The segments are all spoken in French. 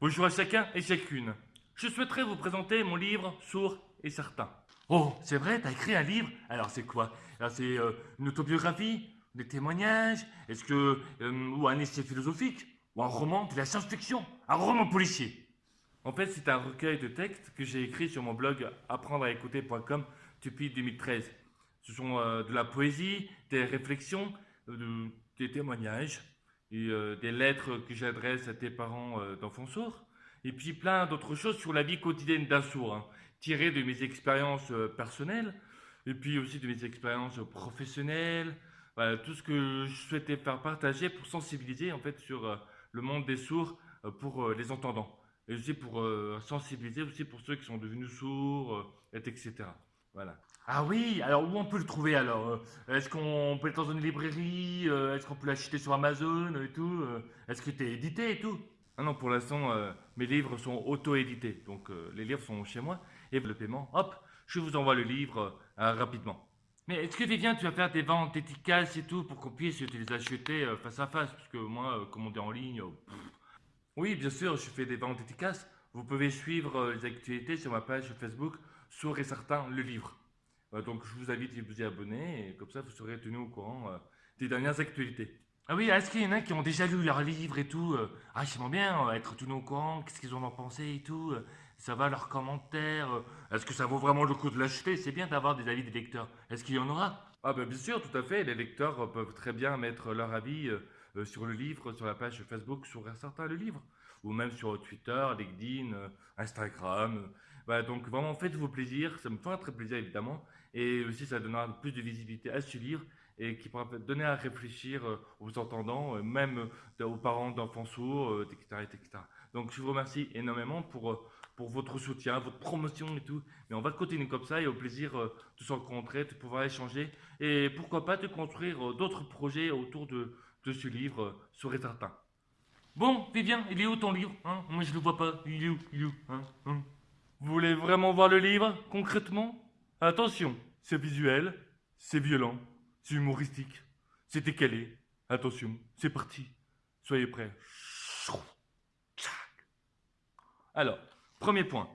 Bonjour à chacun et chacune. Je souhaiterais vous présenter mon livre Sourd et certain. Oh, c'est vrai, t'as écrit un livre? Alors c'est quoi? C'est euh, une autobiographie? Des témoignages? Est-ce que... euh, ou un essai philosophique? Ou un roman? De la science-fiction? Un roman policier? En fait, c'est un recueil de textes que j'ai écrit sur mon blog apprendre à écouter.com depuis 2013. Ce sont euh, de la poésie, des réflexions, de- des témoignages euh, des lettres que j'adresse à tes parents euh, d'enfants sourds. Et puis plein d'autres choses sur la vie quotidienne d'un sourd, hein, tirées de mes expériences euh, personnelles, et puis aussi de mes expériences professionnelles, tout ce que je souhaitais faire partager pour sensibiliser en fait sur le monde des sourds pour les entendants, et aussi pour sensibiliser aussi pour ceux qui sont devenus sourds, et etc. Voilà. Ah oui, alors où on peut le trouver alors euh, Est-ce qu'on peut être dans une librairie euh, Est-ce qu'on peut l'acheter sur Amazon et tout euh, Est-ce que t'es édité et tout? Ah non, pour l'instant, euh, mes livres sont auto-édités. Donc euh, les livres sont chez moi. Et le paiement, hop, je vous envoie le livre euh, rapidement. Mais est-ce que Vivien, tu vas faire des ventes efficaces et tout pour qu'on puisse te les acheter face à face? Parce que moi, commander en ligne... pff. Oui, bien sûr, je fais des ventes efficaces. Vous pouvez suivre euh, les actualités sur ma page Facebook, Sourd et certain, le livre. Donc je vous invite à vous y abonner et comme ça vous serez tenu au courant euh, des dernières actualités. Ah oui, est-ce qu'il y en a qui ont déjà lu leur livre et tout euh, Ah, j'aimerais bien être tenu au courant, qu'est-ce qu'ils en ont pensé et tout. ça va leurs commentaires Est-ce que ça vaut vraiment le coup de l'acheter? C'est bien d'avoir des avis des lecteurs. Est-ce qu'il y en aura? Ah ben bien sûr, tout à fait. Les lecteurs peuvent très bien mettre leur avis sur le livre, sur la page Facebook, sur un certain le livre. Ou même sur Twitter, LinkedIn, euh, Instagram. donc vraiment faites-vous plaisir, ça me fera très plaisir évidemment. Et aussi, ça donnera plus de visibilité à ce livre et qui pourra donner à réfléchir euh, aux entendants, euh, même aux parents d'enfants sourds, etc., etc. Donc, je vous remercie énormément pour, pour votre soutien, votre promotion et tout. Mais on va continuer comme ça et au plaisir de se rencontrer, de pouvoir échanger et pourquoi pas de construire d'autres projets autour de, de ce livre, et certain. Bon, Vivien, il est où ton livre hein? Moi, je le vois pas. Il hein Hein? Vous voulez vraiment voir le livre, concrètement? Attention, c'est visuel, c'est violent, c'est humoristique, c'est décalé. Attention, c'est parti. Soyez prêts. Alors, premier point.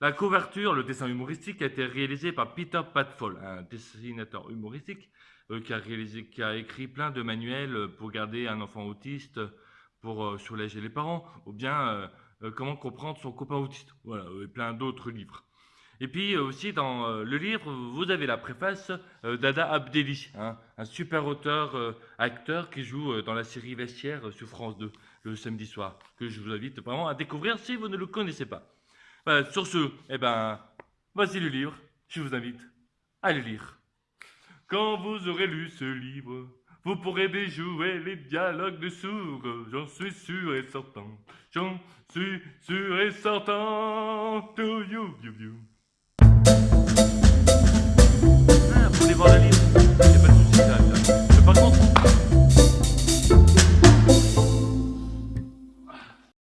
La couverture, le dessin humoristique, a été réalisé par Peter Padfall, un dessinateur humoristique euh, qui, a écrit plein de manuels pour garder un enfant autiste, pour euh, soulager les parents, ou bien euh, euh, comment comprendre son copain autiste. Voilà, et plein d'autres livres. Et puis aussi dans le livre, vous avez la préface d'Ada Abdelli, hein, un super auteur, acteur qui joue dans la série Vestiaire sur France 2 le samedi soir, que je vous invite vraiment à découvrir si vous ne le connaissez pas. Sur ce, eh ben, voici le livre, je vous invite à le lire. Quand vous aurez lu ce livre, vous pourrez déjouer les dialogues de sourds, j'en suis sûr et certain. J'en suis sûr et certain. To you, you, you.